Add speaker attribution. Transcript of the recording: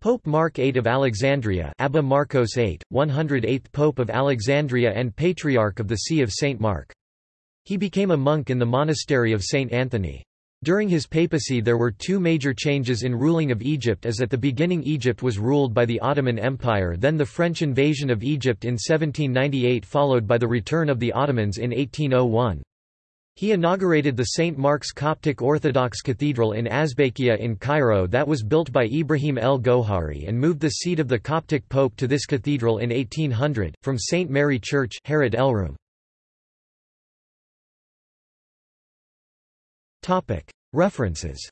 Speaker 1: Pope Mark VIII of Alexandria Abba Marcos VIII, 108th Pope of Alexandria and Patriarch of the See of St. Mark. He became a monk in the monastery of St. Anthony. During his papacy there were two major changes in ruling of Egypt as at the beginning Egypt was ruled by the Ottoman Empire then the French invasion of Egypt in 1798 followed by the return of the Ottomans in 1801. He inaugurated the St. Mark's Coptic Orthodox Cathedral in Azbakia in Cairo that was built by Ibrahim el-Gohari and moved the seat of the Coptic Pope to this cathedral in 1800, from St. Mary Church Haret Elroum. References